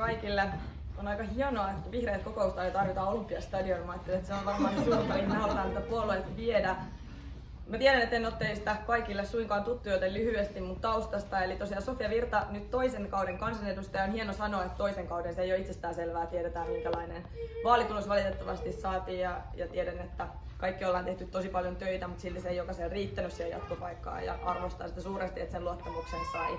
kaikille. On aika hienoa, että vihreät kokousta ei tarvita Olympiastadion. Mä että se on varmaan suunta, mihin me halutaan tätä puolueet viedä. Mä tiedän, että en ole teistä kaikille suinkaan tuttu, joten lyhyesti mun taustasta. Eli tosiaan Sofia Virta, nyt toisen kauden kansanedustaja. On hieno sanoa, että toisen kauden se ei ole itsestään selvää. Tiedetään, minkälainen vaalitulos valitettavasti saatiin. Ja, ja tiedän, että kaikki ollaan tehty tosi paljon töitä, mutta silti se ei jokaisen riittänyt siihen jatkopaikkaan. Ja arvostaa sitä suuresti, että sen luottamuksen sai.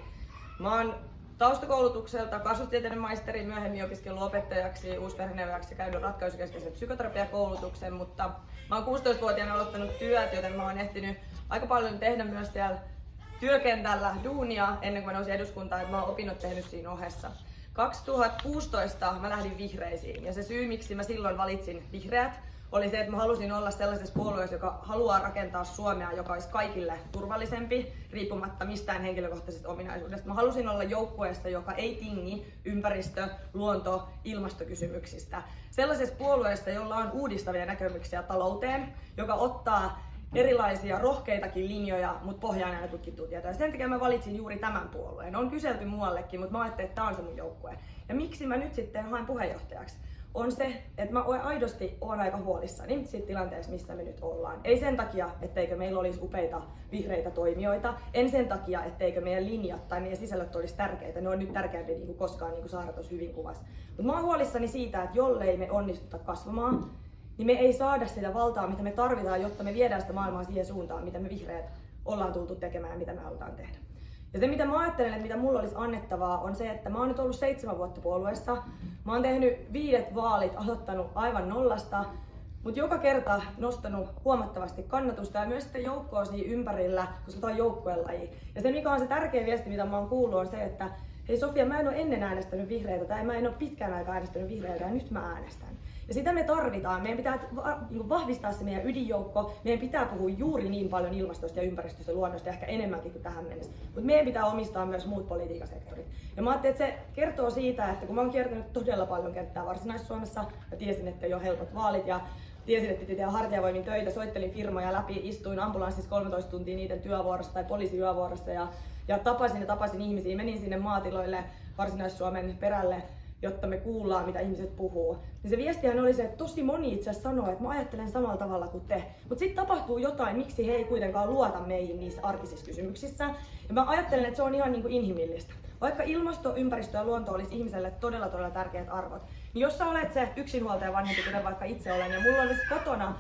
Mä oon taustakoulutukselta kasvustieteiden maisteri, myöhemmin opiskellut opettajaksi, uusperheneuvojaksi ja käynyt ratkaisukeskeisen psykoterapiakoulutuksen, mutta mä oon 16-vuotiaana aloittanut työt, joten mä oon ehtinyt aika paljon tehdä myös siellä työkentällä duunia ennen kuin mä nousin eduskuntaan, että mä oon opinnot tehnyt siinä ohessa. 2016 mä lähdin vihreisiin ja se syy miksi mä silloin valitsin vihreät oli se, että mä halusin olla sellaisessa puolueessa, joka haluaa rakentaa Suomea, joka olisi kaikille turvallisempi, riippumatta mistään henkilökohtaisesta ominaisuudesta. Mä halusin olla joukkueessa, joka ei tingi ympäristö-, luonto-, ilmastokysymyksistä. Sellaisessa puolueessa, jolla on uudistavia näkemyksiä talouteen, joka ottaa erilaisia rohkeitakin linjoja, mutta pohjaan aina tutkittua tietoa. Sen takia mä valitsin juuri tämän puolueen. On kyselty muuallekin, mutta mä ajattelin, että tämä on se mun joukkue. Ja miksi mä nyt sitten haen puheenjohtajaksi? On se, että mä aidosti olen aika huolissani siitä tilanteessa, missä me nyt ollaan. Ei sen takia, etteikö meillä olisi upeita vihreitä toimijoita, en sen takia, etteikö meidän linjat tai meidän sisällöt olisi tärkeitä. Ne on nyt tärkeämpiä niin kuin koskaan, niin kuin Saara tuossa hyvin kuvasi. Mutta mä oon huolissani siitä, että jollei me onnistuta kasvamaan, niin me ei saada sitä valtaa, mitä me tarvitaan, jotta me viedään sitä maailmaa siihen suuntaan, mitä me vihreät ollaan tultu tekemään ja mitä me halutaan tehdä. Ja se mitä mä ajattelen, että mitä mulla olisi annettavaa, on se, että mä oon nyt ollut seitsemän vuotta puolueessa. Mä oon tehnyt viidet vaalit, aloittanut aivan nollasta, mutta joka kerta nostanut huomattavasti kannatusta ja myös sitten joukkoa siinä ympärillä, koska tämä on joukkueen laji. Ja se mikä on se tärkeä viesti, mitä mä oon kuullut, on se, että hei Sofia, mä en ole ennen äänestänyt vihreitä tai mä en ole pitkään aikaa äänestänyt vihreitä ja nyt mä äänestän. Ja sitä me tarvitaan. Meidän pitää niinku vahvistaa se meidän ydinjoukko. Meidän pitää puhua juuri niin paljon ilmastosta ja ympäristöstä ja luonnosta, ehkä enemmänkin kuin tähän mennessä. Mutta meidän pitää omistaa myös muut politiikasektorit. Ja mä ajattelin, että se kertoo siitä, että kun mä oon kiertänyt todella paljon kenttää Varsinais-Suomessa, ja tiesin, että ole helpot vaalit, ja tiesin, että piti tehdä hartiavoimin töitä, soittelin firmoja läpi, istuin ambulanssissa 13 tuntia niiden työvuorossa tai poliisiyövuorossa ja, ja tapasin ja tapasin ihmisiä, menin sinne maatiloille Varsinais-Suomen perälle jotta me kuullaan, mitä ihmiset puhuu. Niin se viestihän oli se, että tosi moni itse asiassa sanoo, että mä ajattelen samalla tavalla kuin te. Mutta sitten tapahtuu jotain, miksi he ei kuitenkaan luota meihin niissä arkisissa kysymyksissä. Ja mä ajattelen, että se on ihan niin kuin inhimillistä. Vaikka ilmasto, ympäristö ja luonto olisi ihmiselle todella todella tärkeät arvot, niin jos sä olet se yksinhuoltaja vanhempi, kuten vaikka itse olen, ja mulla olisi kotona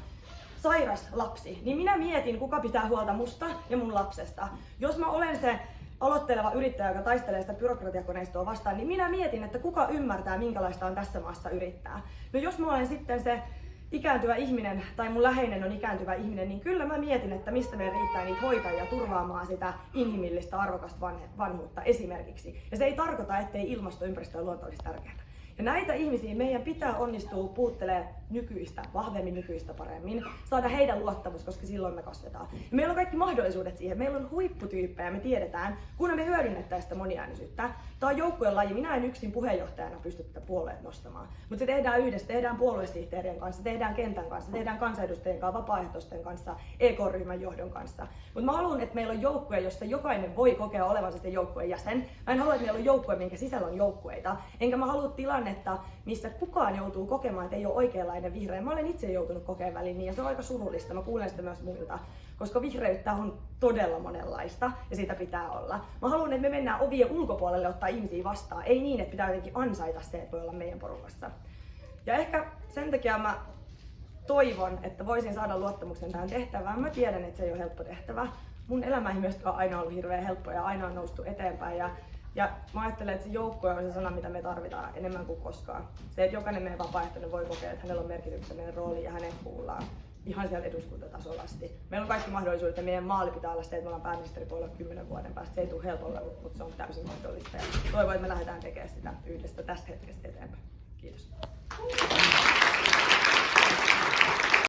sairas lapsi, niin minä mietin, kuka pitää huolta musta ja mun lapsesta. Jos mä olen se aloitteleva yrittäjä, joka taistelee sitä byrokratiakoneistoa vastaan, niin minä mietin, että kuka ymmärtää, minkälaista on tässä maassa yrittää. No jos mä olen sitten se ikääntyvä ihminen tai mun läheinen on ikääntyvä ihminen, niin kyllä mä mietin, että mistä meillä riittää niitä hoitajia turvaamaan sitä inhimillistä arvokasta vanhuutta esimerkiksi. Ja se ei tarkoita, ettei ilmasto, ympäristö ja luonto olisi tärkeää. Ja näitä ihmisiä meidän pitää onnistua puuttelee nykyistä, vahvemmin nykyistä paremmin, saada heidän luottamus, koska silloin me kasvetaan. Ja meillä on kaikki mahdollisuudet siihen. Meillä on huipputyyppejä, me tiedetään, kun me hyödynnettäisiin sitä moniäänisyyttä. Tämä on joukkueen laji. Minä en yksin puheenjohtajana pysty tätä puolueet nostamaan. Mutta se tehdään yhdessä, tehdään puoluesihteerien kanssa, tehdään kentän kanssa, tehdään kansanedustajien kanssa, vapaaehtoisten kanssa, EK-ryhmän johdon kanssa. Mutta mä haluan, että meillä on joukkue, jossa jokainen voi kokea olevansa se joukkueen jäsen. Mä en halua, että meillä on joukkue, minkä sisällä on joukkueita. Enkä mä halua tilannetta, missä kukaan joutuu kokemaan, että ei ole oikeanlainen vihreä. Mä olen itse joutunut kokemaan väliin niin, ja se on aika surullista. Mä kuulen sitä myös muilta, koska vihreyttä on todella monenlaista, ja sitä pitää olla. Mä haluan, että me mennään ovien ulkopuolelle ottaa ihmisiä vastaan. Ei niin, että pitää jotenkin ansaita se, että voi olla meidän porukassa. Ja ehkä sen takia mä toivon, että voisin saada luottamuksen tähän tehtävään. Mä tiedän, että se ei ole helppo tehtävä. Mun elämä ei myöskään aina ollut hirveän helppo ja aina on noustu eteenpäin. Ja ja mä ajattelen, että se joukkue on se sana, mitä me tarvitaan enemmän kuin koskaan. Se, että jokainen meidän vapaaehtoinen voi kokea, että hänellä on merkityksellinen rooli ja hänen kuullaan ihan siellä eduskuntatasolla asti. Meillä on kaikki mahdollisuudet ja meidän maali pitää olla se, että me ollaan pääministeripuolella kymmenen vuoden päästä. Se ei tule helpolla, mutta se on täysin mahdollista. Ja toivon, että me lähdetään tekemään sitä yhdessä tästä hetkestä eteenpäin. Kiitos.